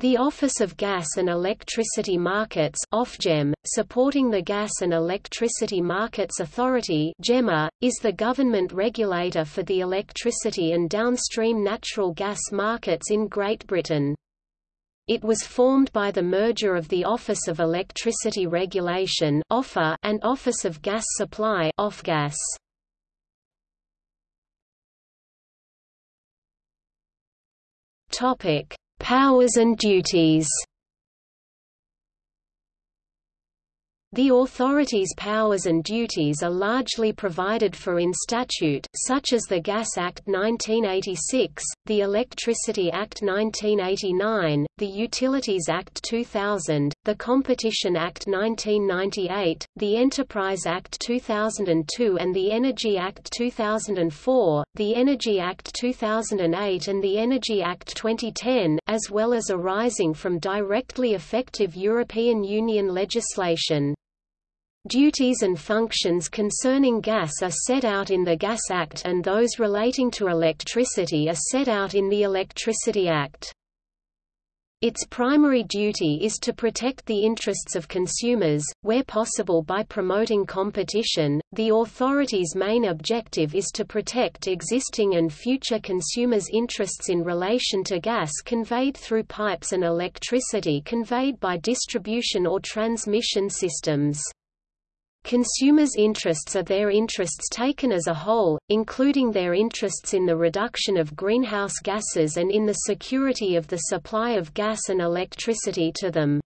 The Office of Gas and Electricity Markets Ofgem, supporting the Gas and Electricity Markets Authority GEMA, is the government regulator for the electricity and downstream natural gas markets in Great Britain. It was formed by the merger of the Office of Electricity Regulation and Office of Gas Supply Ofgas. Topic Powers and duties The authority's powers and duties are largely provided for in statute, such as the Gas Act 1986, the Electricity Act 1989, the Utilities Act 2000, the Competition Act 1998, the Enterprise Act 2002 and the Energy Act 2004, the Energy Act 2008 and the Energy Act 2010, as well as arising from directly effective European Union legislation. Duties and functions concerning gas are set out in the Gas Act and those relating to electricity are set out in the Electricity Act. Its primary duty is to protect the interests of consumers, where possible by promoting competition. The authority's main objective is to protect existing and future consumers' interests in relation to gas conveyed through pipes and electricity conveyed by distribution or transmission systems. Consumers' interests are their interests taken as a whole, including their interests in the reduction of greenhouse gases and in the security of the supply of gas and electricity to them.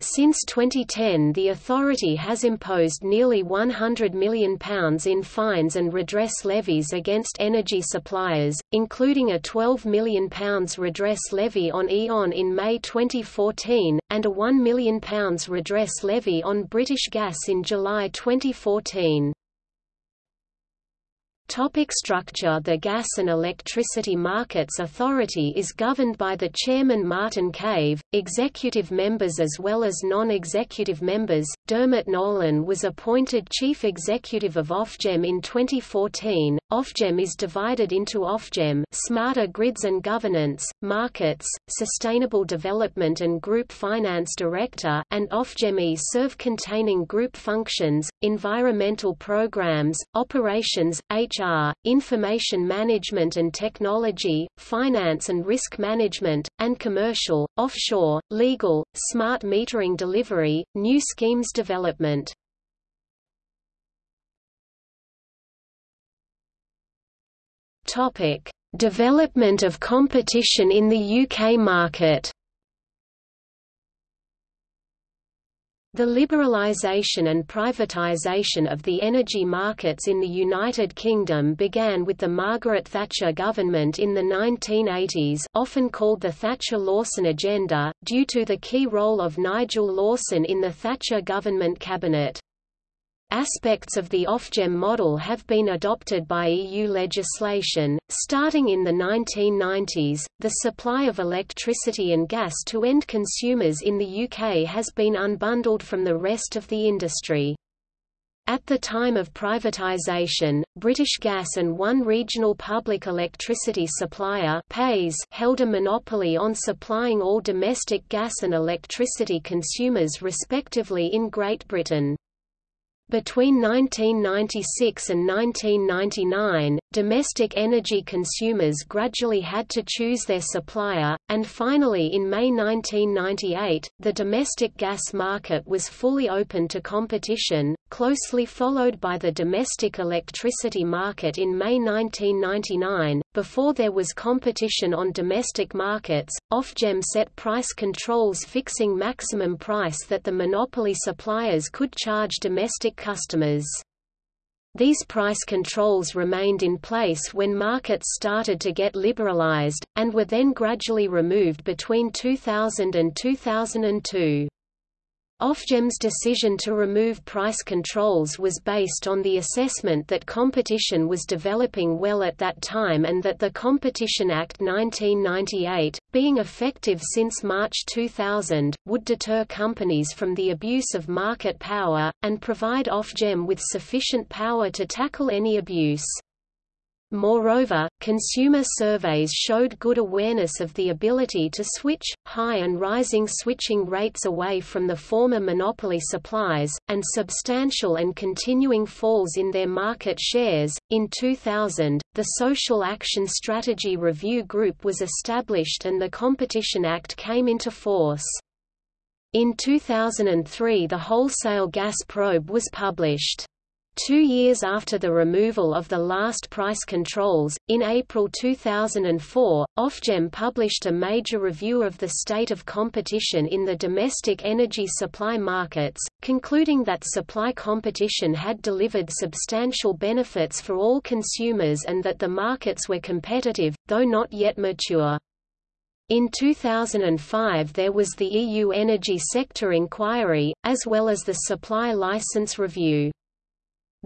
Since 2010 the authority has imposed nearly £100 million in fines and redress levies against energy suppliers, including a £12 million redress levy on E.ON in May 2014, and a £1 million redress levy on British Gas in July 2014. Topic structure The Gas and Electricity Markets Authority is governed by the Chairman Martin Cave, executive members as well as non-executive members. Dermot Nolan was appointed Chief Executive of Ofgem in 2014. Ofgem is divided into Ofgem Smarter Grids and Governance, Markets, Sustainable Development and Group Finance Director and Ofgem E-Serve containing group functions, environmental programs, operations, HR, information management and technology, finance and risk management, and commercial, offshore, legal, smart metering delivery, new schemes development. Topic: Development of competition in the UK market. The liberalisation and privatisation of the energy markets in the United Kingdom began with the Margaret Thatcher government in the 1980s often called the Thatcher-Lawson Agenda, due to the key role of Nigel Lawson in the Thatcher government cabinet. Aspects of the Ofgem model have been adopted by EU legislation. Starting in the 1990s, the supply of electricity and gas to end consumers in the UK has been unbundled from the rest of the industry. At the time of privatisation, British Gas and one regional public electricity supplier PES held a monopoly on supplying all domestic gas and electricity consumers respectively in Great Britain. Between 1996 and 1999, domestic energy consumers gradually had to choose their supplier, and finally in May 1998, the domestic gas market was fully open to competition, closely followed by the domestic electricity market in May 1999. Before there was competition on domestic markets, Ofgem set price controls fixing maximum price that the monopoly suppliers could charge domestic customers. These price controls remained in place when markets started to get liberalized, and were then gradually removed between 2000 and 2002. Ofgem's decision to remove price controls was based on the assessment that competition was developing well at that time and that the Competition Act 1998, being effective since March 2000, would deter companies from the abuse of market power, and provide Ofgem with sufficient power to tackle any abuse. Moreover, consumer surveys showed good awareness of the ability to switch, high and rising switching rates away from the former monopoly supplies, and substantial and continuing falls in their market shares. In 2000, the Social Action Strategy Review Group was established and the Competition Act came into force. In 2003 the Wholesale Gas Probe was published. Two years after the removal of the last price controls, in April 2004, Ofgem published a major review of the state of competition in the domestic energy supply markets, concluding that supply competition had delivered substantial benefits for all consumers and that the markets were competitive, though not yet mature. In 2005 there was the EU Energy Sector Inquiry, as well as the Supply License Review.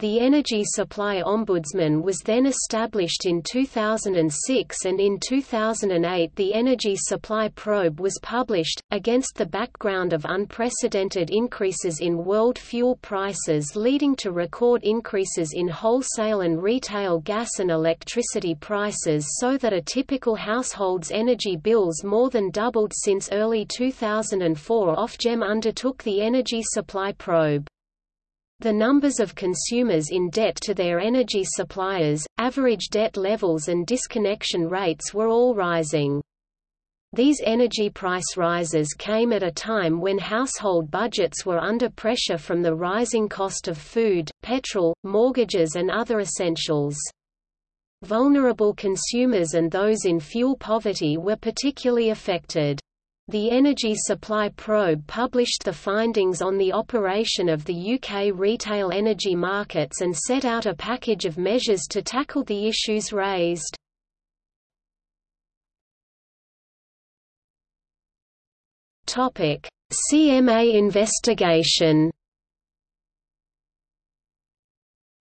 The Energy Supply Ombudsman was then established in 2006 and in 2008 the Energy Supply Probe was published, against the background of unprecedented increases in world fuel prices leading to record increases in wholesale and retail gas and electricity prices so that a typical household's energy bills more than doubled since early 2004 Ofgem undertook the Energy Supply Probe. The numbers of consumers in debt to their energy suppliers, average debt levels and disconnection rates were all rising. These energy price rises came at a time when household budgets were under pressure from the rising cost of food, petrol, mortgages and other essentials. Vulnerable consumers and those in fuel poverty were particularly affected. The Energy Supply Probe published the findings on the operation of the UK retail energy markets and set out a package of measures to tackle the issues raised. CMA investigation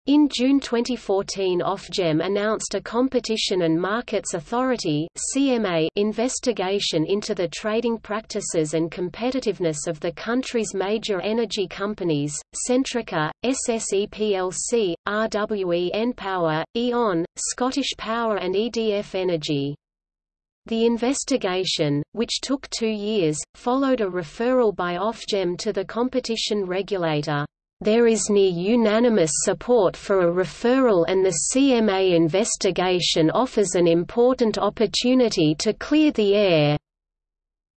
In June 2014 Ofgem announced a Competition and Markets Authority CMA investigation into the trading practices and competitiveness of the country's major energy companies, Centrica, SSE plc, RWE npower, E.ON, Scottish Power and EDF Energy. The investigation, which took two years, followed a referral by Ofgem to the competition regulator. There is near unanimous support for a referral and the CMA investigation offers an important opportunity to clear the air.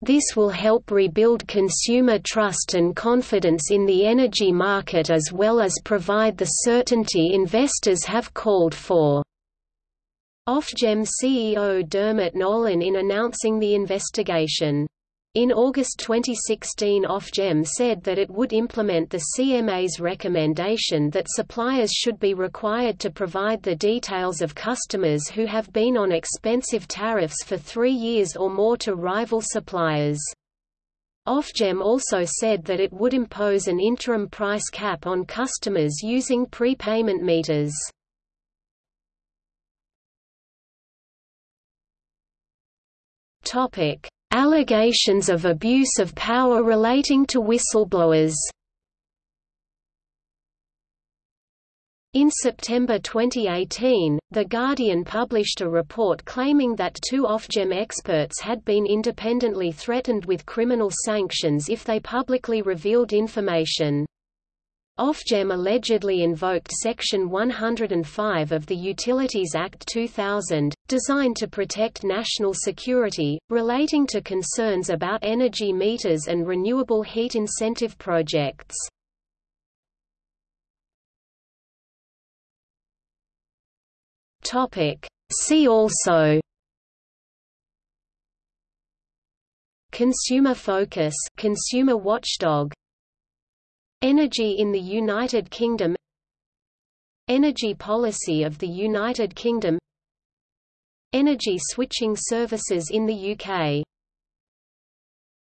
This will help rebuild consumer trust and confidence in the energy market as well as provide the certainty investors have called for. Ofgem CEO Dermot Nolan in announcing the investigation in August 2016 Ofgem said that it would implement the CMA's recommendation that suppliers should be required to provide the details of customers who have been on expensive tariffs for three years or more to rival suppliers. Ofgem also said that it would impose an interim price cap on customers using prepayment meters. Topic: Allegations of abuse of power relating to whistleblowers In September 2018, The Guardian published a report claiming that two Ofgem experts had been independently threatened with criminal sanctions if they publicly revealed information. Ofgem allegedly invoked Section 105 of the Utilities Act 2000, designed to protect national security, relating to concerns about energy meters and renewable heat incentive projects. See also Consumer focus consumer watchdog Energy in the United Kingdom Energy policy of the United Kingdom Energy switching services in the UK